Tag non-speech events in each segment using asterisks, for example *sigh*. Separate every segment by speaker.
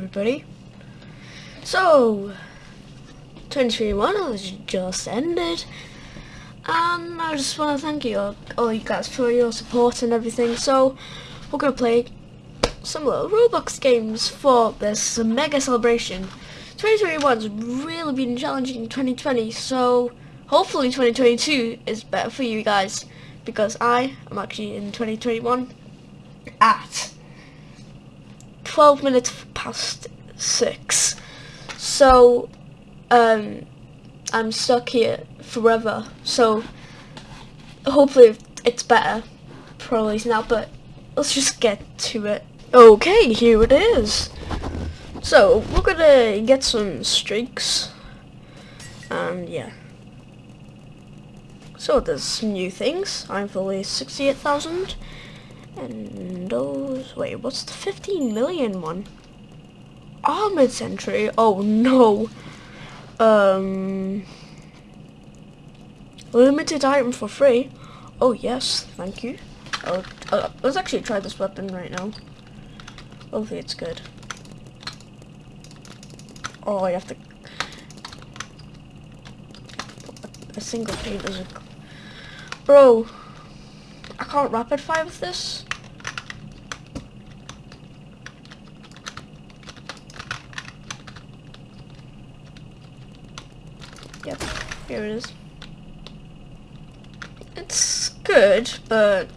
Speaker 1: everybody. So, 2021 has just ended, and I just want to thank you all, all you guys for your support and everything. So, we're going to play some little Roblox games for this mega celebration. 2021's really been challenging 2020, so hopefully 2022 is better for you guys, because I am actually in 2021 at 12 minutes past 6. So, um, I'm stuck here forever. So, hopefully it's better. Probably not, but let's just get to it. Okay, here it is. So, we're gonna get some streaks. And yeah. So there's new things. I'm fully 68,000. And those, wait, what's the 15 million one? Armored Sentry, oh no. Um, limited item for free. Oh yes, thank you. Uh, let's actually try this weapon right now. Hopefully it's good. Oh, I have to... A single paint is a... Bro, I can't rapid fire with this. Yep, here it is. It's good, but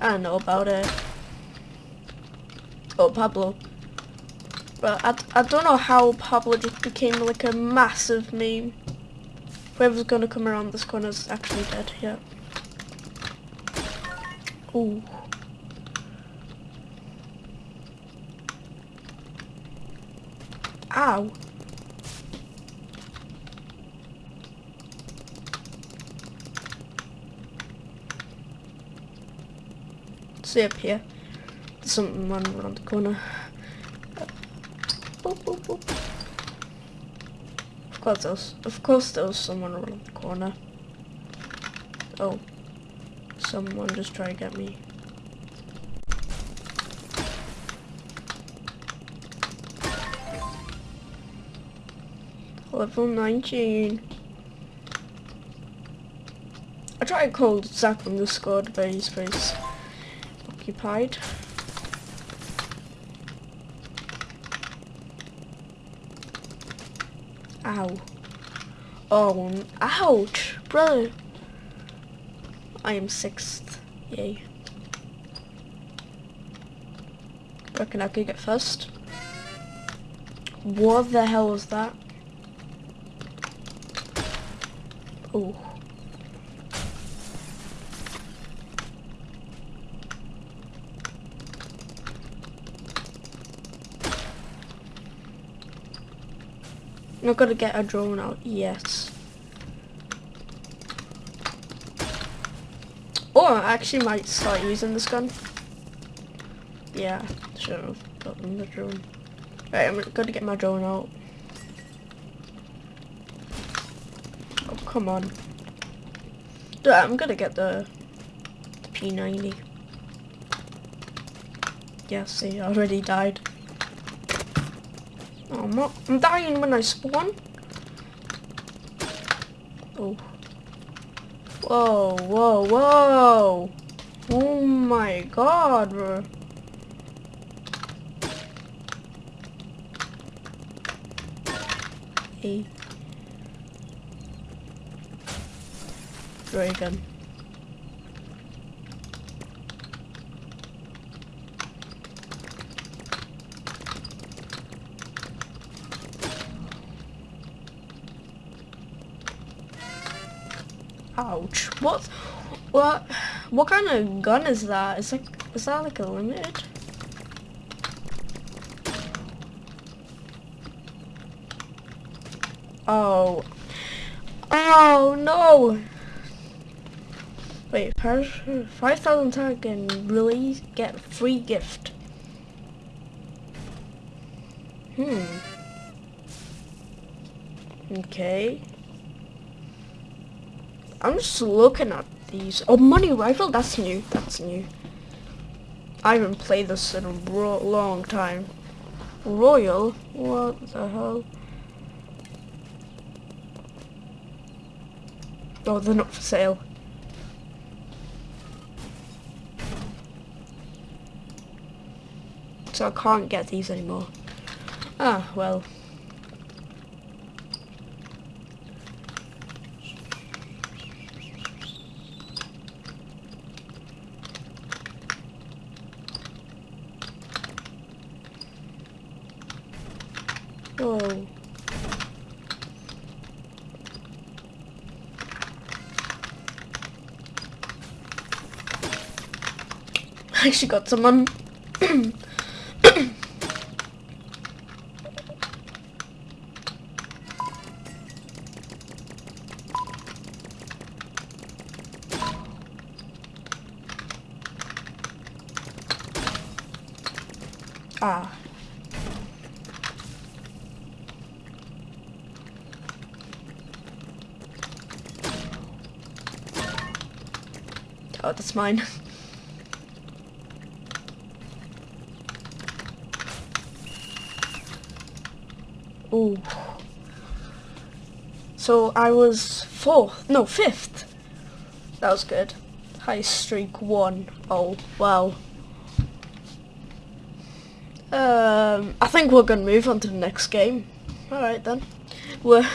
Speaker 1: I don't know about it. Oh, Pablo. But I, I don't know how Pablo just became like a massive meme. Whoever's gonna come around this corner is actually dead, yeah. Ooh. Ow. See up here. There's something running around the corner. Boop, boop, boop. Of course there's of course there was someone around the corner. Oh. Someone just try to get me. Level 19. I tried to call Zach from the squad, but he's very occupied. Ow. Oh, ouch, brother. I am sixth. Yay. Reckon I could get first. What the hell was that? Oh. Not gonna get a drone out yet. Or I actually might start using this gun. Yeah, should have gotten the drone. Right, I'm gonna get my drone out. Oh, come on. Yeah, I'm gonna get the, the P90. Yeah, see, I already died. Oh, I'm, not, I'm dying when I spawn. Oh. Whoa, whoa, whoa! Oh my god, bro. Hey. Ray Ouch. What? What? What kind of gun is that? Is like, is that like a limited? Oh. Oh no! Wait, 5,000 tag can really get free gift. Hmm. Okay. I'm just looking at these. Oh, money rifle? That's new. That's new. I haven't played this in a long time. Royal? What the hell? Oh, they're not for sale. So I can't get these anymore. Ah, well. Oh. I actually got someone. *coughs* ah. Oh, that's mine. *laughs* Ooh. So I was fourth, no, fifth. That was good. High streak one. Oh, wow. Um, I think we're gonna move on to the next game. All right then. We're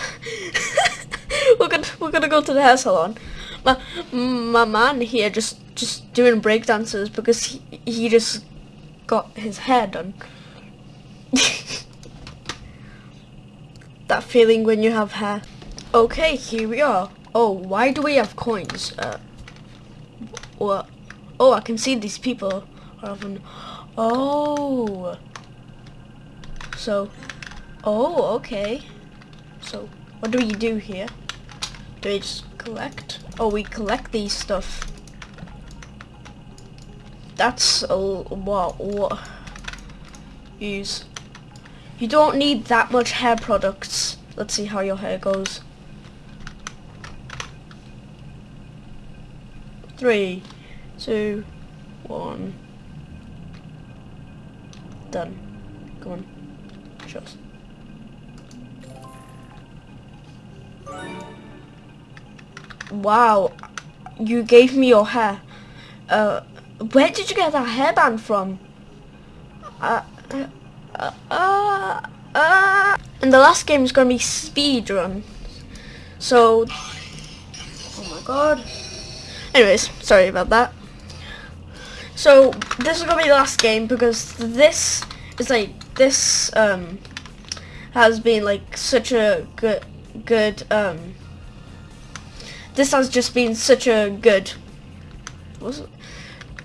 Speaker 1: *laughs* we're gonna we're gonna go to the hair salon. My my man here just just doing break dances because he he just got his hair done. *laughs* that feeling when you have hair. Okay, here we are. Oh, why do we have coins? Uh, what? Oh, I can see these people are. Oh. So, oh, okay. So, what do we do here? Do we just collect? Oh, we collect these stuff. That's a what? What? Use. You don't need that much hair products. Let's see how your hair goes. Three, two, one. Done. Come on. Show. Wow. You gave me your hair. Uh, where did you get that hairband from? Uh, uh, uh, uh, and the last game is going to be speed run. So, oh my god. Anyways, sorry about that. So this is gonna be the last game because this is like this um has been like such a good good um this has just been such a good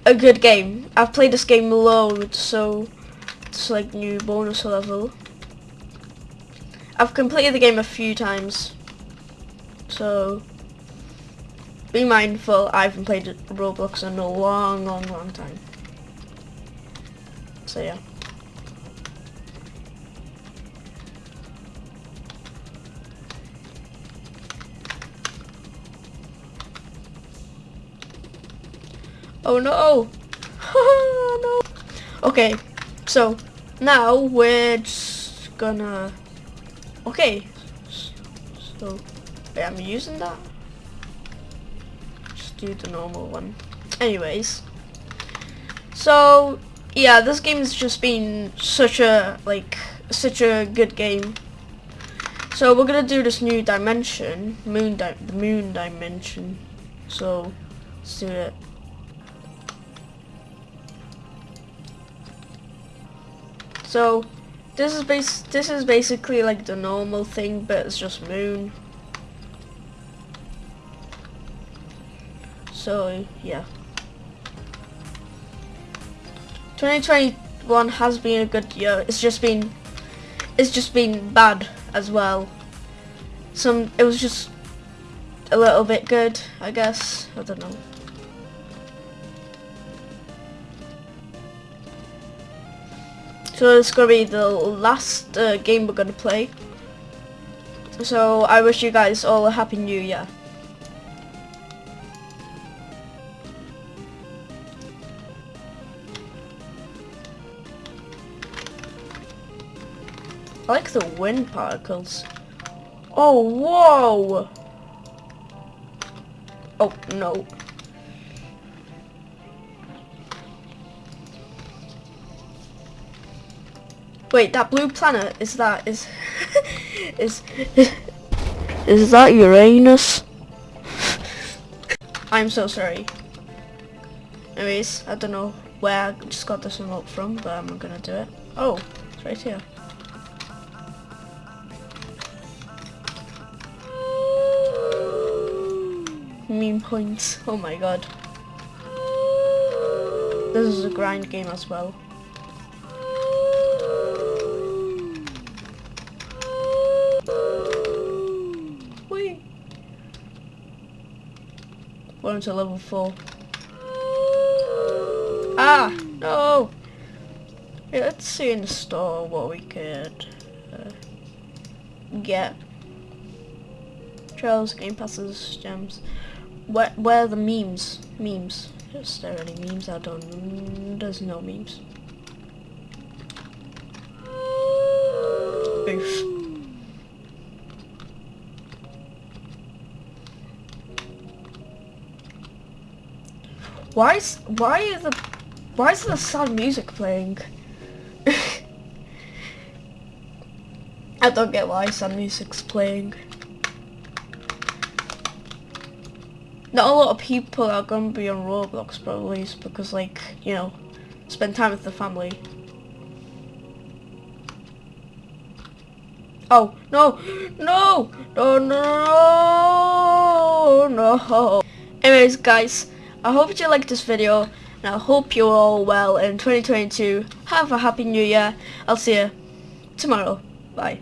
Speaker 1: a good game. I've played this game loads so it's like new bonus level. I've completed the game a few times so be mindful, I haven't played Roblox in a long, long, long time. So yeah. Oh no! *laughs* no! Okay, so now we're just gonna... Okay, so I'm using that? Just do the normal one. Anyways, so yeah, this game has just been such a like such a good game. So we're gonna do this new dimension, moon di the moon dimension. So let's do it. So this is base this is basically like the normal thing, but it's just moon. So yeah. 2021 has been a good year. It's just been it's just been bad as well. Some it was just a little bit good, I guess. I don't know. So it's gonna be the last uh, game we're gonna play. So I wish you guys all a happy new year. I like the wind particles. Oh, whoa! Oh, no. Wait, that blue planet, is that, is, *laughs* is, *laughs* is, that Uranus? I'm so sorry. Anyways, I don't know where I just got this remote from, but I'm gonna do it. Oh, it's right here. Meme points. Oh my god. This is a grind game as well. Into level 4. Ah! No! Yeah, let's see in the store what we could uh, get. Trails, game passes, gems. Where, where are the memes? Memes. Is there any memes? I don't... There's no memes. Oof. Why is... Why is the... Why is the sad music playing? *laughs* I don't get why sad music's playing. Not a lot of people are gonna be on Roblox probably because like, you know, spend time with the family. Oh, no, no, no, no, no. Anyways, guys, I hope you liked this video, and I hope you're all well in 2022. Have a happy new year. I'll see you tomorrow. Bye.